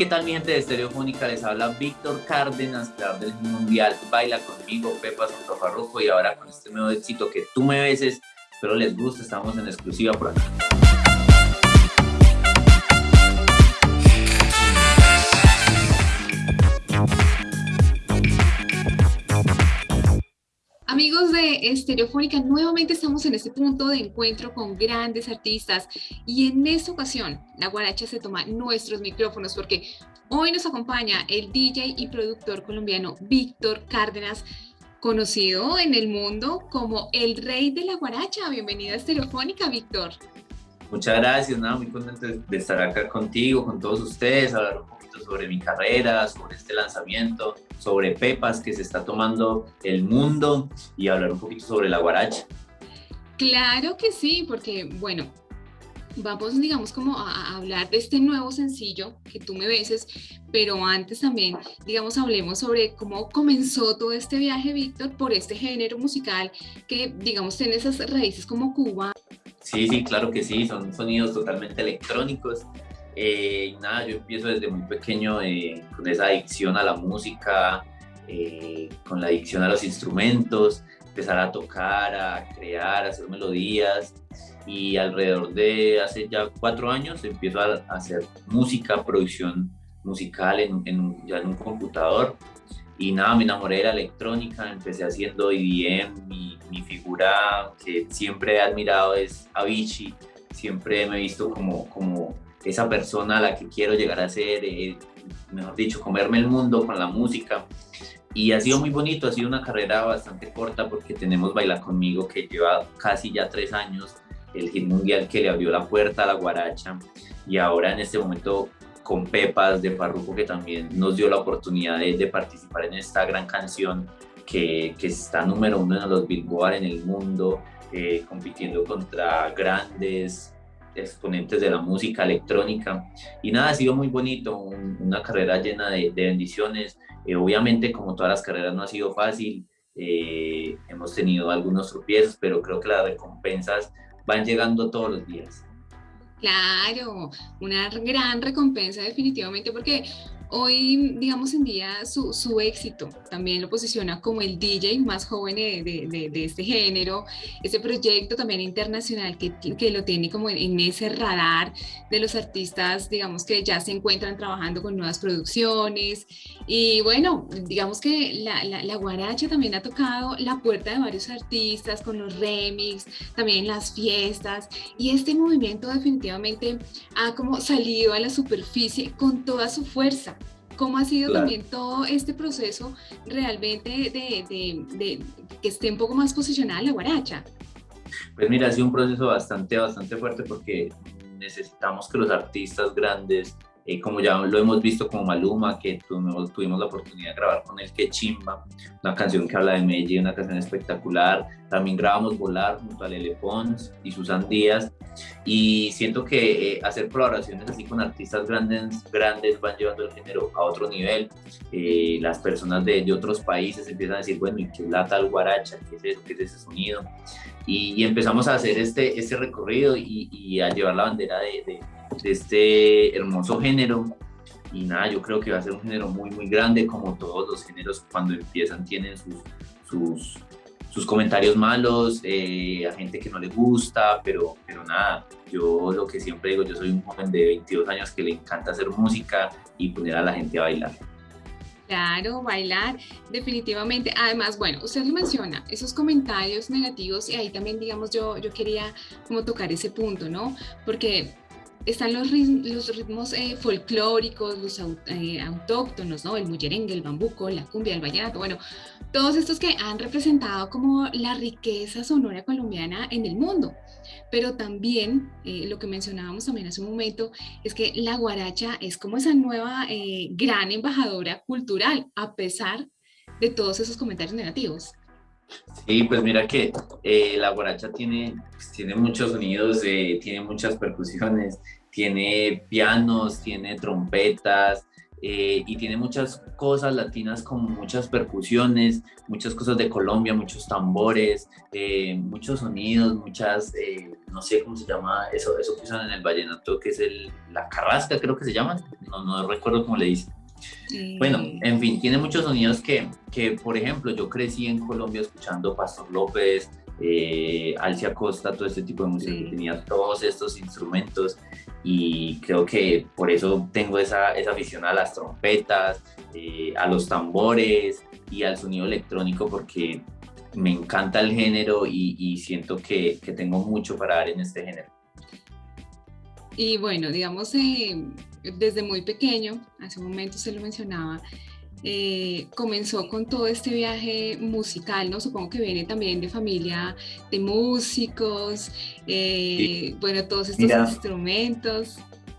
¿qué tal mi gente de Estereofónica? Les habla Víctor Cárdenas, creador del mundial Baila Conmigo, Pepa Farruko y ahora con este nuevo éxito que tú me beses. Espero les guste, estamos en exclusiva por aquí. Amigos de Estereofónica, nuevamente estamos en este punto de encuentro con grandes artistas y en esta ocasión la guaracha se toma nuestros micrófonos porque hoy nos acompaña el DJ y productor colombiano Víctor Cárdenas, conocido en el mundo como el rey de la guaracha. Bienvenido a Estereofónica, Víctor. Muchas gracias, nada, muy contento de estar acá contigo, con todos ustedes, hablar poquito sobre mi carrera, sobre este lanzamiento, sobre Pepas que se está tomando el mundo y hablar un poquito sobre la guaracha. Claro que sí, porque bueno, vamos, digamos, como a, hablar de este nuevo sencillo, que tú me beses, pero antes también, digamos, hablemos sobre cómo comenzó todo este viaje, Víctor, por este género musical que, digamos, tiene esas raíces como Cuba. Sí, sí, claro que sí, son sonidos totalmente electrónicos. Eh, nada, yo empiezo desde muy pequeño eh, con esa adicción a la música, eh, con la adicción a los instrumentos, empezar a tocar, a crear, a hacer melodías. Y alrededor de hace ya cuatro años empiezo a hacer música, producción musical en, ya en un computador. Y nada, me enamoré de la electrónica, empecé haciendo EDM, mi, mi figura que siempre he admirado es Avicii, siempre me he visto como, como esa persona a la que quiero llegar a ser, eh, mejor dicho, comerme el mundo con la música. Y ha sido muy bonito, ha sido una carrera bastante corta porque tenemos Baila Conmigo que lleva casi ya tres años, el hit mundial que le abrió la puerta a la guaracha y ahora en este momento con Pepas de Farruko que también nos dio la oportunidad de, participar en esta gran canción que, que, está número uno en los Billboard en el mundo, eh, compitiendo contra grandes exponentes de la música electrónica. Y nada, ha sido muy bonito, una carrera llena de, bendiciones. Eh, obviamente, como todas las carreras, no ha sido fácil. Eh, hemos tenido algunos tropiezos, pero creo que las recompensas van llegando todos los días. Claro, una gran recompensa definitivamente porque Hoy, digamos, en día su, su, éxito también lo posiciona como el DJ más joven de, de, este género, ese proyecto también internacional que, que lo tiene como en, ese radar de los artistas, digamos, que ya se encuentran trabajando con nuevas producciones. Y bueno, digamos que la, la, la guaracha también ha tocado la puerta de varios artistas con los remix, también las fiestas. Y este movimiento definitivamente ha como salido a la superficie con toda su fuerza. ¿Cómo ha sido también todo este proceso realmente de, de, que esté un poco más posicionada la guaracha? Pues mira, ha sido un proceso bastante, bastante fuerte porque necesitamos que los artistas grandes eh, como ya lo hemos visto como Maluma, que tuvimos, tuvimos la oportunidad de grabar con él, que Chimba, una canción que habla de Medellín, una canción espectacular. También grabamos Volar junto a Lele Pons y Susan Díaz. Y siento que eh, hacer colaboraciones así con artistas grandes, grandes van llevando el género a otro nivel. Eh, las personas de, de, otros países empiezan a decir, bueno, ¿y qué es la tal guaracha? ¿Qué es eso? ¿Qué es ese sonido? Y, empezamos a hacer este, este recorrido y, a llevar la bandera de, este hermoso género. Y nada, yo creo que va a ser un género muy, muy grande, como todos los géneros cuando empiezan tienen sus, sus, sus comentarios malos, eh, a gente que no le gusta, pero, pero nada, yo lo que siempre digo, yo soy un joven de 22 años que le encanta hacer música y poner a la gente a bailar. Claro, bailar, definitivamente. Además, bueno, usted lo menciona, esos comentarios negativos, y ahí también, digamos, yo, yo quería como tocar ese punto, ¿no? Porque están los, los ritmos eh, folclóricos, los eh, autóctonos, ¿no? El mullerengue, el bambuco, la cumbia, el vallenato, bueno, todos estos que han representado como la riqueza sonora colombiana en el mundo. Pero también, eh, lo que mencionábamos también hace un momento, es que la guaracha es como esa nueva gran embajadora cultural, a pesar de todos esos comentarios negativos. Sí, pues mira que eh, la guaracha tiene, pues, tiene muchos sonidos, eh, tiene muchas percusiones, tiene pianos, tiene trompetas, eh, y tiene muchas cosas latinas como muchas percusiones, muchas cosas de Colombia, muchos tambores, eh, muchos sonidos, muchas, eh, no sé cómo se llama eso, eso que usan en el vallenato, que es el, la carrasca, creo que se llaman, no, no recuerdo cómo le dicen. Bueno, en fin, tiene muchos sonidos que, que, por ejemplo, yo crecí en Colombia escuchando Pastor López, eh, Alcia Costa, todo este tipo de música que tenía todos estos instrumentos. Y creo que por eso tengo esa, esa afición a las trompetas, eh, a los tambores y al sonido electrónico porque me encanta el género y, siento que, que, tengo mucho para dar en este género. Y bueno, digamos, eh, desde muy pequeño, hace un momento se lo mencionaba, eh, comenzó con todo este viaje musical, ¿no? Supongo que viene también de familia de músicos, eh, bueno, todos estos instrumentos.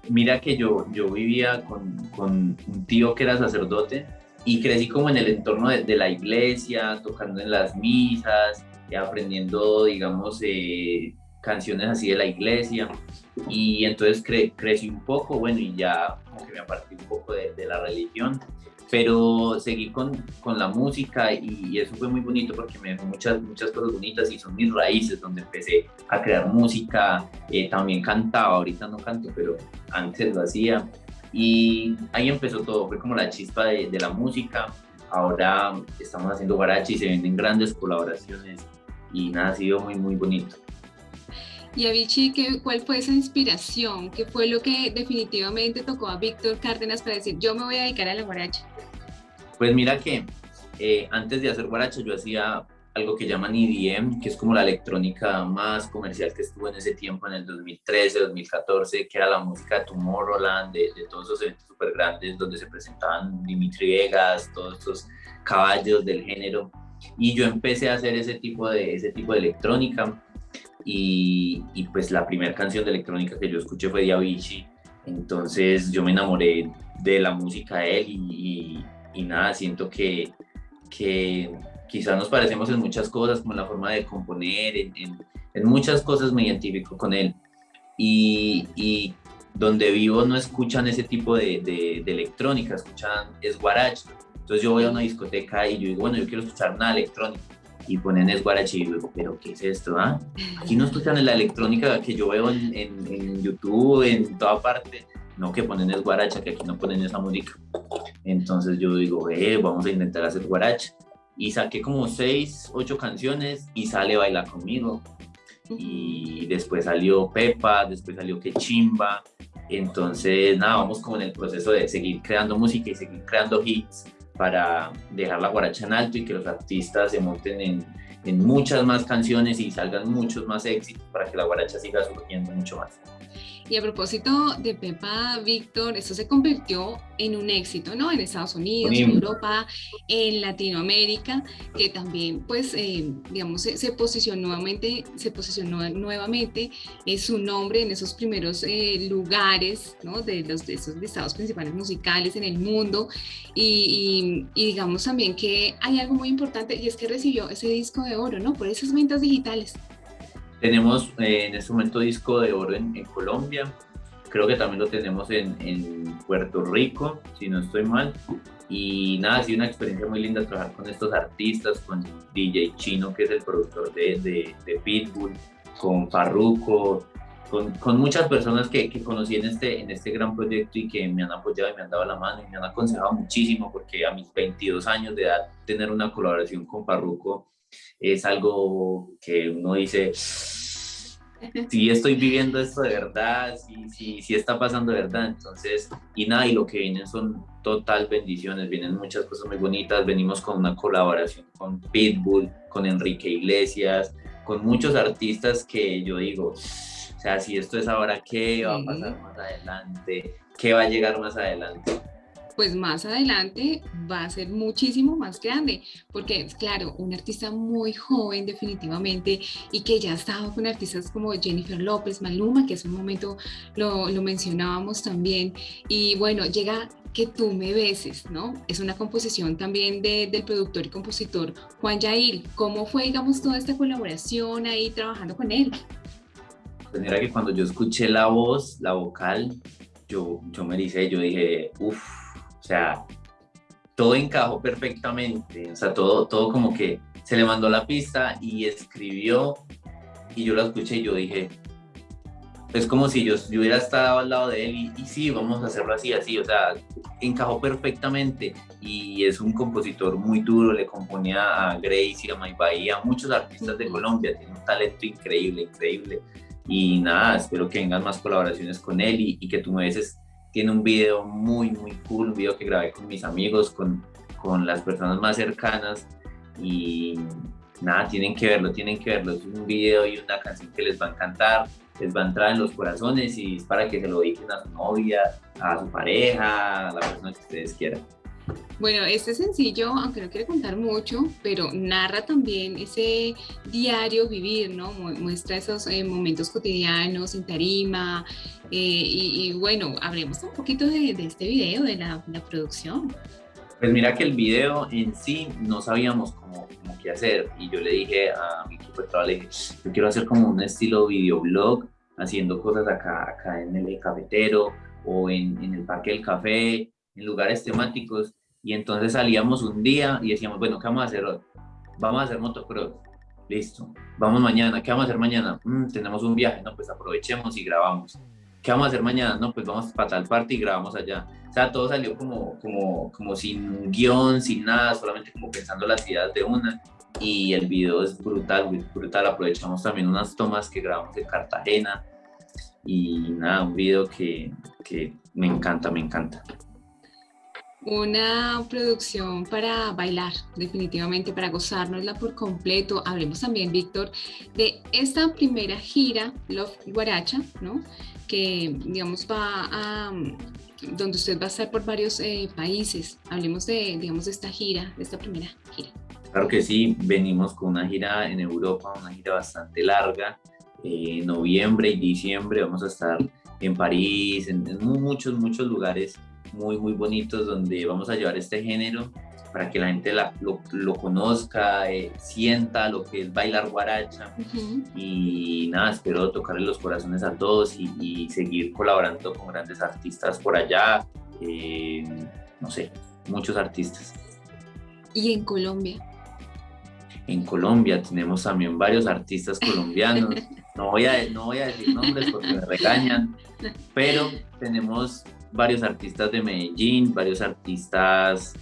Mira que yo, yo vivía con, con, un tío que era sacerdote y crecí como en el entorno de, la iglesia, tocando en las misas, aprendiendo, digamos, eh, canciones así de la iglesia. Y entonces crecí un poco, bueno, y ya como que me aparté un poco de, la religión. Pero seguí con, con la música y, eso fue muy bonito porque me dejó muchas, muchas cosas bonitas y son mis raíces donde empecé a crear música, eh, también cantaba, ahorita no canto, pero antes lo hacía. Y ahí empezó todo, fue como la chispa de, la música, ahora estamos haciendo guarachi y se venden grandes colaboraciones y nada, ha sido muy, muy bonito. Y Avicii, ¿cuál fue esa inspiración? ¿Qué fue lo que definitivamente tocó a Víctor Cárdenas para decir, yo me voy a dedicar a la guaracha? Pues mira que eh, antes de hacer guaracha yo hacía algo que llaman EDM, que es como la electrónica más comercial que estuvo en ese tiempo, en el 2013, 2014, que era la música de Tomorrowland, de, de todos esos eventos súper grandes donde se presentaban Dimitri Vegas, todos estos caballos del género. Y yo empecé a hacer ese tipo de, ese tipo de electrónica y, pues la primera canción de electrónica que yo escuché fue de Avicii, entonces yo me enamoré de la música de él y, y, nada, siento que, que quizás nos parecemos en muchas cosas, como la forma de componer, en, en, muchas cosas me identifico con él. Y, y, donde vivo no escuchan ese tipo de, de, de electrónica, escuchan es guaracha. Entonces yo voy a una discoteca y yo digo, bueno, yo quiero escuchar una electrónica y ponen es guarachi pero ¿qué es esto? Ah? Aquí no escuchan la electrónica que yo veo en, en, YouTube, en toda parte, no que ponen es guaracha, que aquí no ponen esa música. Entonces yo digo, eh, vamos a intentar hacer guaracha. Y saqué como seis, ocho canciones y sale Baila Conmigo. Y después salió Pepa, después salió Que Chimba. Entonces, nada, vamos como en el proceso de seguir creando música y seguir creando hits para dejar la guaracha en alto y que los artistas se monten en, muchas más canciones y salgan muchos más éxitos para que la guaracha siga surgiendo mucho más. Y a propósito de Pepa Víctor, esto se convirtió en un éxito, ¿no? En Estados Unidos, en Europa, en Latinoamérica, que también, pues, eh, digamos, se, posicionó nuevamente, se posicionó nuevamente su nombre en esos primeros eh, lugares, ¿no? De los de esos listados principales musicales en el mundo. Y, y, digamos también que hay algo muy importante y es que recibió ese disco de oro, ¿no? Por esas ventas digitales. Tenemos eh, en este momento disco de oro en, Colombia, creo que también lo tenemos en, en, Puerto Rico, si no estoy mal. Y nada, ha sido una experiencia muy linda trabajar con estos artistas, con DJ Chino, que es el productor de, de, de Pitbull, con Farruko, con, con, muchas personas que, que, conocí en este, en este gran proyecto y que me han apoyado y me han dado la mano y me han aconsejado muchísimo, porque a mis 22 años de edad, tener una colaboración con Farruko es algo que uno dice, si estoy viviendo esto de verdad, si, si, si está pasando de verdad, entonces, y nada, y lo que vienen son total bendiciones, vienen muchas cosas muy bonitas, venimos con una colaboración con Pitbull, con Enrique Iglesias, con muchos artistas que yo digo, o sea, si esto es ahora, ¿qué va a pasar más adelante? ¿Qué va a llegar más adelante? Pues más adelante va a ser muchísimo más grande, porque claro, un artista muy joven definitivamente y que ya estaba con artistas como Jennifer López, Maluma, que hace un momento lo, mencionábamos también, y bueno, llega que tú me beses, ¿no? Es una composición también de, del productor y compositor Juan Yair. ¿Cómo fue, digamos, toda esta colaboración ahí trabajando con él? Pues mira que cuando yo escuché la voz, la vocal, yo, yo me dice, yo dije, uff, sea, todo encajó perfectamente, o sea, todo, todo como que se le mandó la pista y escribió y yo la escuché y yo dije, es como si yo, hubiera estado al lado de él y, y, sí, vamos a hacerlo así, así, o sea, encajó perfectamente y es un compositor muy duro, le componía a Grace y a May Bahía, a muchos artistas de Colombia, tiene un talento increíble, increíble. Y nada, espero que vengan más colaboraciones con él y, y que tú me veces tiene un video muy, muy cool, un video que grabé con mis amigos, con, con las personas más cercanas y nada, tienen que verlo, tienen que verlo, es un video y una canción que les va a encantar les va a entrar en los corazones y es para que se lo dediquen a su novia, a su pareja, a la persona que ustedes quieran. Bueno, este sencillo, aunque no quiere contar mucho, pero narra también ese diario vivir, ¿no? Muestra esos eh, momentos cotidianos en tarima. Eh, y, bueno, hablemos un poquito de, este video, de la, la, producción. Pues mira que el video en sí no sabíamos cómo, cómo qué hacer. Y yo le dije a mi equipo de trabajo, le dije, yo quiero hacer como un estilo videoblog haciendo cosas acá, acá en el cafetero o en, en el parque del café, en lugares temáticos. Y entonces salíamos un día y decíamos, bueno, ¿qué vamos a hacer hoy? Vamos a hacer motocross. Listo. Vamos mañana. ¿Qué vamos a hacer mañana? Mm, tenemos un viaje. No, pues aprovechemos y grabamos. ¿Qué vamos a hacer mañana? No, pues vamos para tal parte y grabamos allá. O sea, todo salió como, como, como sin guion, sin nada, solamente como pensando las ideas de una y el video es brutal, brutal. Aprovechamos también unas tomas que grabamos en Cartagena y nada, un video que, que me encanta, me encanta. Una producción para bailar, definitivamente, para gozárnosla por completo. Hablemos también, Víctor, de esta primera gira, Love Guaracha, ¿no? Que, digamos, va a, donde usted va a estar por varios eh, países. Hablemos de, digamos, de esta gira, de esta primera gira. Claro que sí, venimos con una gira en Europa, una gira bastante larga. Eh, noviembre y diciembre vamos a estar en París, en, muchos, muchos lugares muy, muy bonitos donde vamos a llevar este género para que la gente lo, conozca, eh, sienta lo que es bailar guaracha. Y nada, espero tocarle los corazones a todos y, seguir colaborando con grandes artistas por allá. Eh, no sé, muchos artistas. ¿Y en Colombia? En Colombia tenemos también varios artistas colombianos. No voy a, no voy a decir nombres porque me regañan, pero tenemos varios artistas de Medellín, varios artistas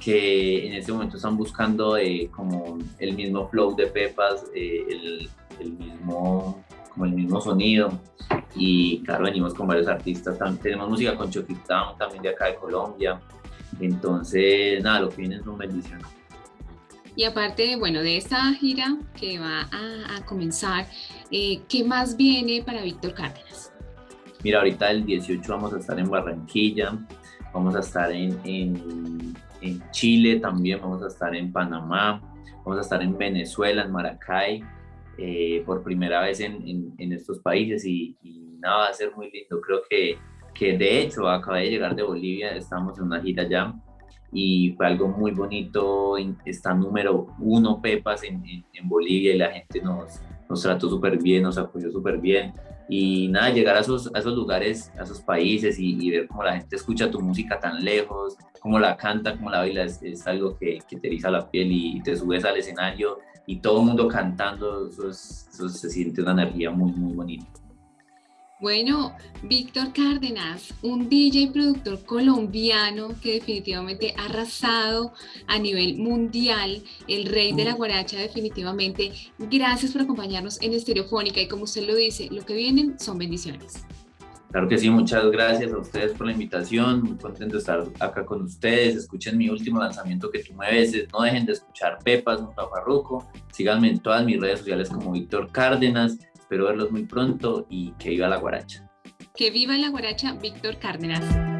que en este momento están buscando eh, como el mismo flow de Pepas, eh, el, mismo, como el mismo sonido. Y claro, venimos con varios artistas. También, tenemos música con Chucky también de acá de Colombia. Entonces, nada, lo que viene es una bendición. Y aparte, bueno, de esta gira que va a, comenzar, eh, ¿qué más viene para Víctor Cárdenas? Mira, ahorita el 18 vamos a estar en Barranquilla, vamos a estar en, en, Chile también, vamos a estar en Panamá, vamos a estar en Venezuela, en Maracay, eh, por primera vez en, en estos países y, y, nada, va a ser muy lindo. Creo que, que de hecho acabé de llegar de Bolivia, estamos en una gira ya y fue algo muy bonito. Está número uno Pepas en, en, Bolivia y la gente nos, nos trató súper bien, nos apoyó súper bien. Y nada, llegar a esos, esos lugares, a esos países y, ver cómo la gente escucha tu música tan lejos, cómo la canta, cómo la baila, es, algo que, te eriza la piel y te subes al escenario y todo el mundo cantando, eso, eso se siente una energía muy, muy bonita. Bueno, Víctor Cárdenas, un DJ y productor colombiano que definitivamente ha arrasado a nivel mundial, el rey de la guaracha definitivamente. Gracias por acompañarnos en Estereofónica y como usted lo dice, lo que vienen son bendiciones. Claro que sí, muchas gracias a ustedes por la invitación, muy contento de estar acá con ustedes, escuchen mi último lanzamiento que tú me veces, no dejen de escuchar Pepas, un Farruco, síganme en todas mis redes sociales como Víctor Cárdenas, Espero verlos muy pronto y que viva la guaracha. Que viva la guaracha, Víctor Cárdenas.